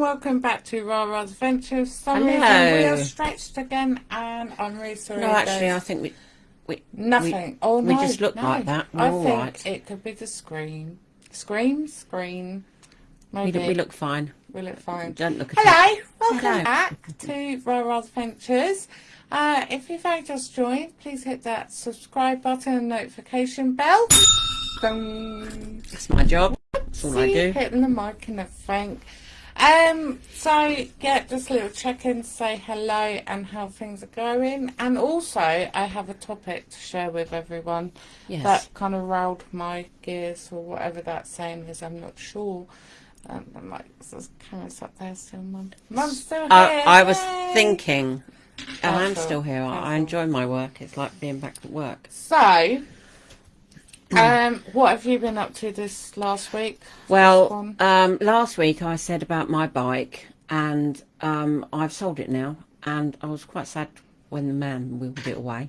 welcome back to Rara's Adventures. Some Hello. we are stretched again, and I'm really sorry. No, actually, there's I think we we nothing. We, oh we no, just look no. like that. We're I all think right. it could be the screen, scream, screen. we, Maybe look- we look fine. we look fine. Don't look at Hello, welcome Hello. back to Rara's Adventures. Uh, if you've only just joined, please hit that subscribe button and notification bell. That's my job. That's all I See, do. hitting the mic and everything. Um, so yeah, just a little check-in, to say hello and how things are going, and also I have a topic to share with everyone Yes. that kind of riled my gears or whatever that saying is. I'm not sure. Um, I'm like, there's cameras up there still, mum. Mum's still here. I, I was thinking, and I'm still here. I, I enjoy my work. It's like being back at work. So, um, what have you been up to this last week? Well, um, last week I said about my bike, and um, I've sold it now. And I was quite sad when the man wheeled it away.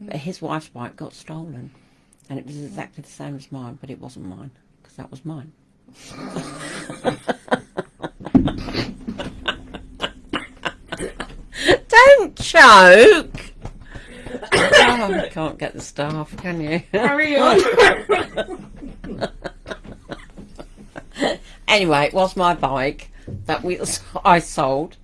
But his wife's bike got stolen, and it was exactly the same as mine, but it wasn't mine because that was mine. Don't choke. Oh, you can't get the staff, can you? Carry on. anyway, it was my bike that we I sold.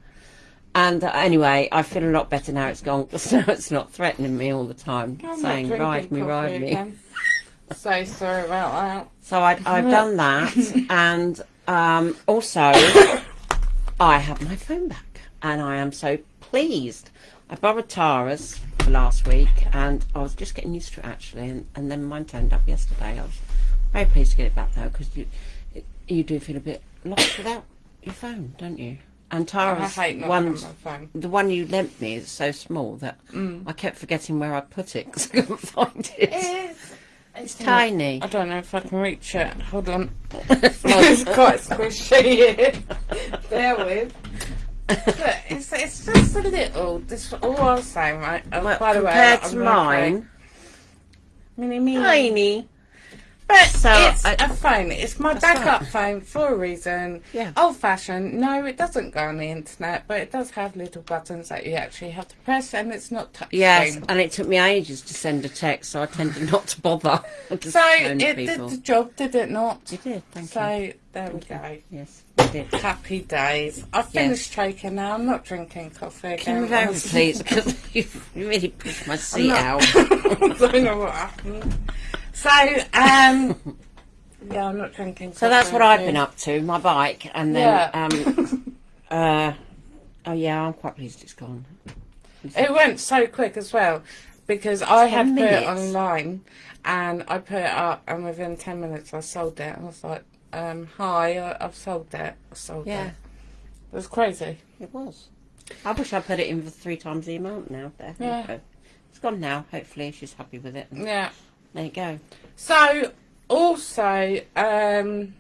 And uh, anyway, I feel a lot better now it's gone because now it's not threatening me all the time, I'm saying, ride me, ride me. So sorry about that. So I, I've done that. and um, also, I have my phone back. And I am so pleased. I borrowed Tara's last week and I was just getting used to it actually. And, and then mine turned up yesterday. I was very pleased to get it back though because you, you do feel a bit lost without your phone, don't you? And I Tara's hate not one's my phone. the one you lent me is so small that Mm. I kept forgetting where I put it because I couldn't find it. It's, It's tiny. I don't know if I can reach it. Hold on. it's quite squishy. Bear with. It's, it's just a little. This all I was saying, right? Oh, Well, by the way, compared I'm to mine, mini mini. tiny. But So, it's I- a phone. It's my backup right. phone for a reason. Yeah. Old fashioned. No, it doesn't go on the internet, but it does have little buttons that you actually have to press, and it's not touch Yes, screen. and it took me ages to send a text, so I tended not to bother. So it people. did the job, did it not? You did, thank so you. there we Thank go. Yes, you did. Happy days. I've finished choking now. I'm not drinking coffee again. we go, honestly. please? Because you really pushed my seat out. I don't know what happened. So, um, yeah, I'm not drinking. So that's what I've been up to, my bike, and then, Yeah. um, uh, oh yeah, I'm quite pleased it's gone. It went so quick as well because I had Ten put it online and I put it up, and within ten minutes I sold it. and I was like, um, "Hi, I- I've sold that. I sold Yeah, it." It was crazy. it was. I wish I'd put it in for three times the amount now. There, Yeah. It's gone now. Hopefully she's happy with it. Yeah. There you go. So also, um,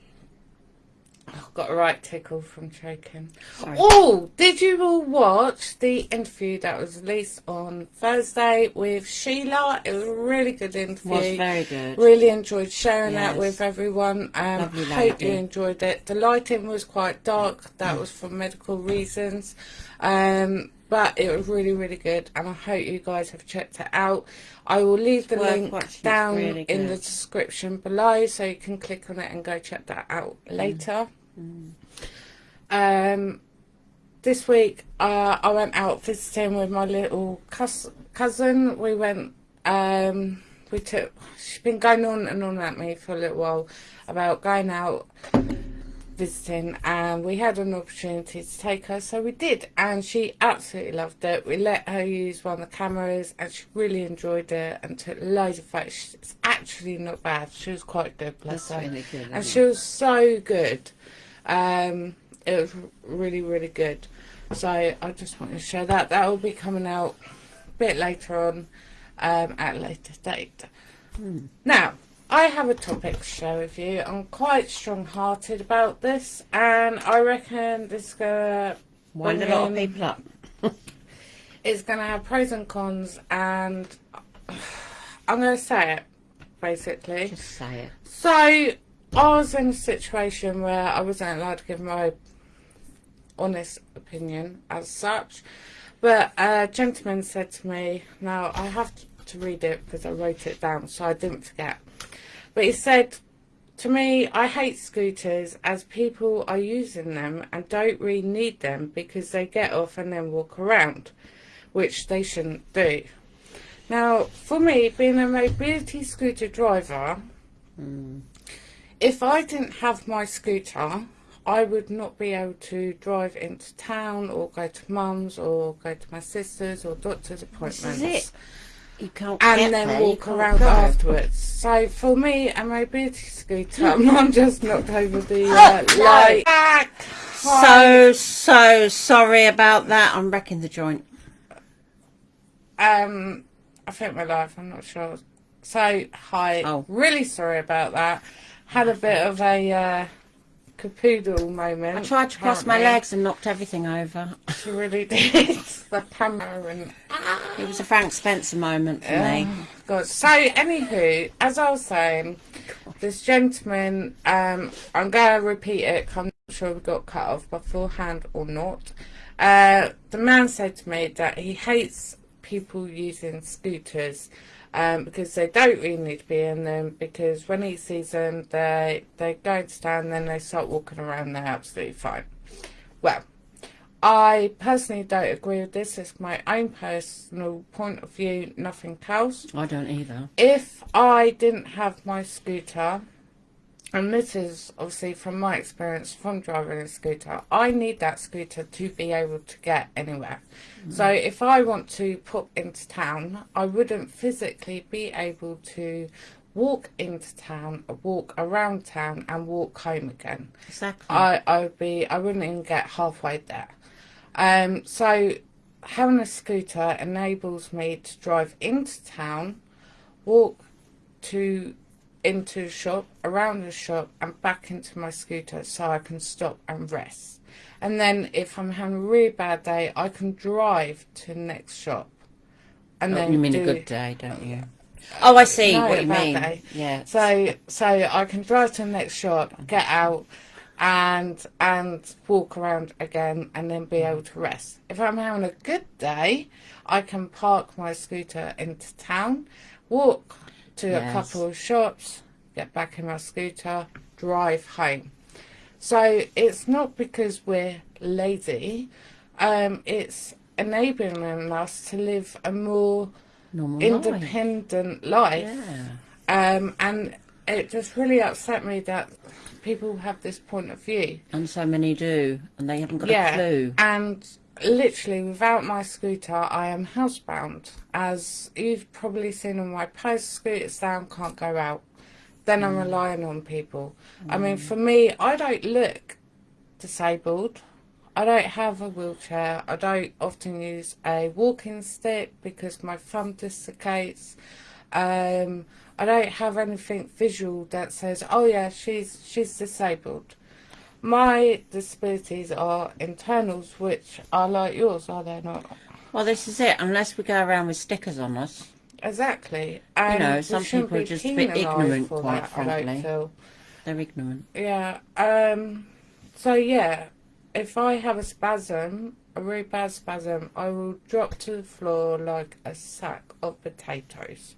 Got a right tickle from choking. Sorry. Oh, did you all watch the interview that was released on Thursday with Sheila? It was a really good interview. was very good. Really enjoyed sharing that with everyone. Um, Lovely hope you enjoyed it. The lighting was quite dark. That was for medical reasons. Um, but it was really, really good, and I hope you guys have checked it out. I will leave the worth link down really in the description below, so you can click on it and go check that out Mm. Later. Um, this week uh, I went out visiting with my little cous- cousin. We went. Um, we took. She's been going on and on at me for a little while about going out visiting, and we had an opportunity to take her, so we did, and she absolutely loved it. We let her use one of the cameras, and she really enjoyed it, and took loads of photos. It's actually not bad. She was quite good, bless That's her really good. and she was so good. Um, it was really, really good. So I just wanted to share that. That will be coming out a bit later on, um, at a later date. Now, I have a topic to share with you. I'm quite strong-hearted about this, and I reckon this is gonna? Wind a lot of people up. it's going to have pros and cons, and I'm going to say it basically. Just say it. So I was in a situation where I wasn't allowed to give my honest opinion as such. But a gentleman said to me, now I have to read it because I wrote it down so I didn't forget. But he said, to me, I hate scooters as people are using them and don't really need them because they get off and then walk around, which they shouldn't do. Now, for me, being a mobility scooter driver, mm. If I didn't have my scooter, I would not be able to drive into town or go to mum's or go to my sister's or doctor's appointments. You can't and then there, walk around go. afterwards. So for me, a mobility scooter, I'm just knocked over the uh, light. So so sorry about that. I'm wrecking the joint. Um, I think my life. I'm not sure. So hi. Oh. Really sorry about that. Had a bit of a. Uh, capoodle moment. I tried to cross my legs and knocked everything over. She really did. the camera and... It was a Frank Spencer moment for me. God. So, anywho, as I was saying, this gentleman, um, I'm going to repeat it I'm not sure we got cut off beforehand or not. Uh, the man said to me that he hates people using scooters um, because they don't really need to be in them because when he sees them they they go to stand then they start walking around they're absolutely fine. Well I personally don't agree with this it's my own personal point of view nothing else. I don't either. If I didn't have my scooter and this is obviously from my experience from driving a scooter, I need that scooter to be able to get anywhere. Mm. So if I want to pop into town, I wouldn't physically be able to walk into town, walk around town and walk home again. Exactly. I, I would be, I wouldn't even get halfway there. Um, so having a scooter enables me to drive into town, walk to into the shop, around the shop and back into my scooter so I can stop and rest. And then if I'm having a really bad day, I can drive to the next shop. And oh, then you mean do, a good day, don't you? Oh, I see no, what you mean. Day. Yeah. So so I can drive to the next shop, get out, and and walk around again, and then be able to rest. If I'm having a good day, I can park my scooter into town, walk to yes. a couple of shops, get back in my scooter, drive home. So it's not because we're lazy, um, it's enabling us to live a more Normal independent life. life. Yeah. Um, and it just really upset me that people have this point of view. And so many do, and they haven't got yeah, a clue. And literally without my scooter I am housebound as you've probably seen on my post scooters down can't go out then mm. I'm relying on people mm. I mean mm. for me I don't look disabled I don't have a wheelchair I don't often use a walking stick because my thumb dislocates um, I don't have anything visual that says oh yeah she's she's disabled my disabilities are internals, which are like yours, are they not? Well, this is it. Unless we go around with stickers on us. Exactly. And you know, some people are just a bit ignorant, quite that, frankly. They're ignorant. Yeah. Um. So yeah, if I have a spasm, a really bad spasm, I will drop to the floor like a sack of potatoes,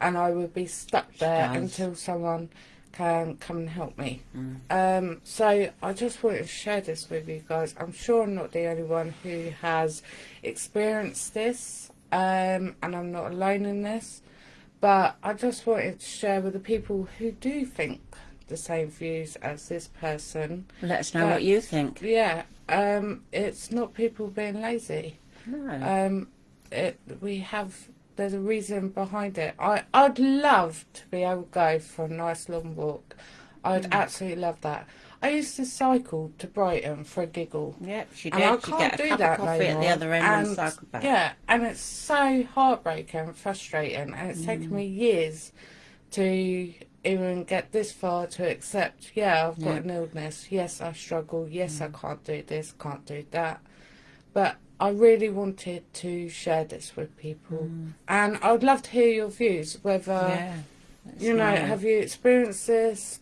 and I will be stuck there until someone can come and help me. Mm. Um, so I just wanted to share this with you guys. I'm sure I'm not the only one who has experienced this, um, and I'm not alone in this. But I just wanted to share with the people who do think the same views as this person. Let us know what you think. Yeah, um, it's not people being lazy. No. Um, it, we have there's a reason behind it. I, I'd love to be able to go for a nice long walk. I'd mm. absolutely love that. I used to cycle to Brighton for a giggle. Yep, she did. And I can't do that no at the other end and, and cycle back. Yeah, and it's so heartbreaking and frustrating, and it's mm. taken me years to even get this far to accept, yeah, I've got an illness. Yes, I struggle. Yes, mm. I can't do this, can't do that. But I really wanted to share this with people, mm. and I would love to hear your views. Whether yeah, you know, have you experienced this?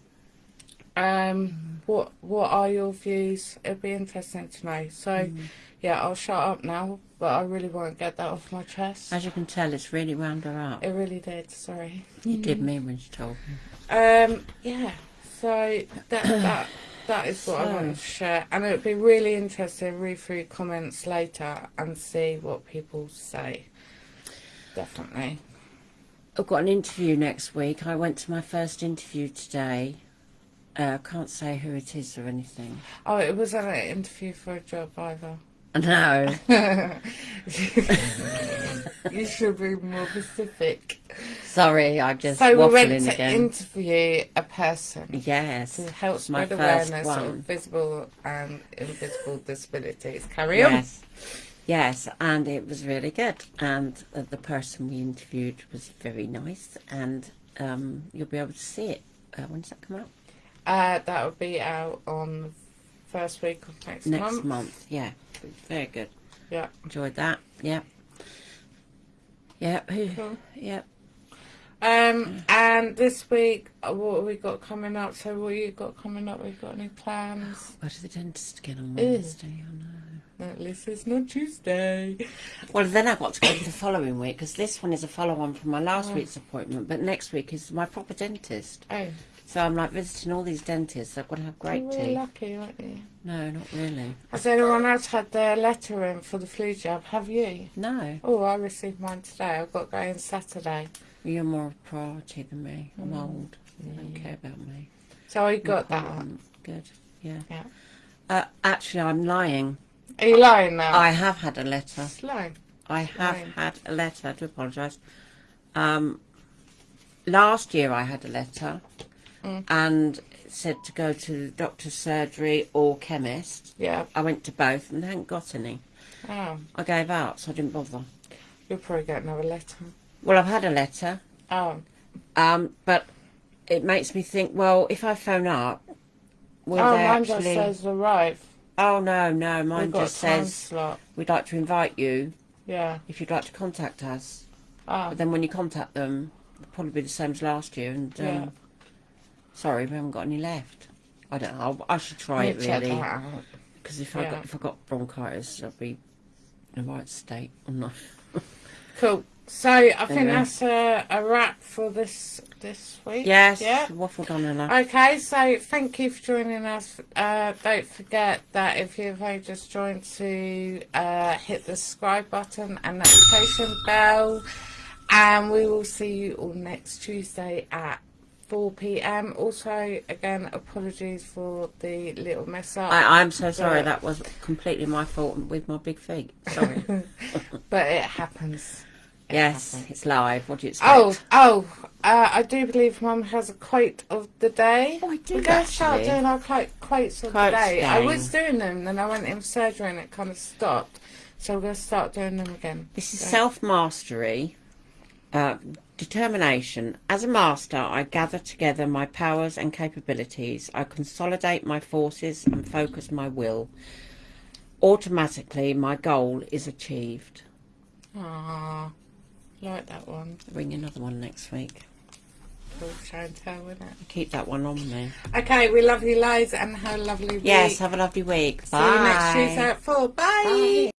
Um, what what are your views? It'd be interesting to know. So, Mm. yeah, I'll shut up now, but I really want to get that off my chest. As you can tell, it's really wound her up. It really did. Sorry. You did me when she told me. Um, yeah. So that that that is what I want to share, and it would be really interesting to read through comments later and see what people say. Definitely. I've got an interview next week. I went to my first interview today. Uh, I can't say who it is or anything. Oh, it wasn't an interview for a job either. No. you should be more specific. Sorry, I'm just So we went to again. interview a person yes. to help my spread awareness one. of visible and invisible disabilities. Carry on. Yes. Yes, and it was really good. And uh, the person we interviewed was very nice. And um, you'll be able to see it. Uh, when does that come out? Uh, that will be out on the first week of next, Next month. month. Yeah. Very good. Yeah. Enjoyed that. Yeah. Yeah. Cool. Yeah. Um, and this week, uh, what have we got coming up? So, what you got coming up? We've got any plans? Go to the dentist again on. Wednesday. Oh no. At least it's not Tuesday. Well, then I've got to go to the following week because this one is a follow-on from my last Oh. week's appointment. But next week is my proper dentist. Oh, So I'm like visiting all these dentists. I've got to have great you're teeth. really lucky, aren't you? No, not really. Has anyone else had their letter in for the flu jab? Have you? No, Oh, I received mine today. I've got going Saturday. You're more of a priority than me. I'm Mm. old. You don't care about me. So I got that. Um, Good. Yeah. Yeah. Uh, actually, I'm lying. Are you lying now? I have had a letter. Lying. I have Lying. had a letter. I do apologise. Um, last year I had a letter, Mm. and it said to go to doctor's surgery or chemist. Yeah. I went to both and hadn't got any. Oh, I gave up, so I didn't bother. you'll probably get another letter. Well, I've had a letter, Oh, um, but it makes me think. Well, if I phone up, will oh they mine actually? just says arrive. Oh no, no, mine just says slot. we'd like to invite you Yeah. if you'd like to contact us. Oh, But then when you contact them, it'll probably be the same as last year. And um, Yeah. sorry, we haven't got any left. I don't know. I should try it really because if I Yeah. got if I got bronchitis, I'd be in the right state. I'm not. Cool. So I think that's a, a wrap for this this week. Yes, Yeah. waffled on enough. Okay, so thank you for joining us. Uh, don't forget that if you've only just joined to uh, hit the subscribe button and notification bell. And we will see you all next Tuesday at 4 pm. Also, again, apologies for the little mess up, I, I'm so sorry. That was completely my fault with my big feet. Sorry. but it happens. Yes, it's live. What do you expect? Oh, oh, uh, I do believe Mum has a quote of the day. Oh, I do We're going to start doing our quote, quotes of Quotes the day. I was doing them, then I went in surgery and it kind of stopped. So we're going to start doing them again. This is So- self mastery, uh, determination. As a master, I gather together my powers and capabilities. I consolidate my forces and focus my will. Automatically, my goal is achieved. Aww, like that one. Bring another one next week. Cool tell, isn't it? Keep that one on me. Okay, we love you loads and have a lovely week. Yes, have a lovely week. See you next Tuesday at 4. Bye. Bye.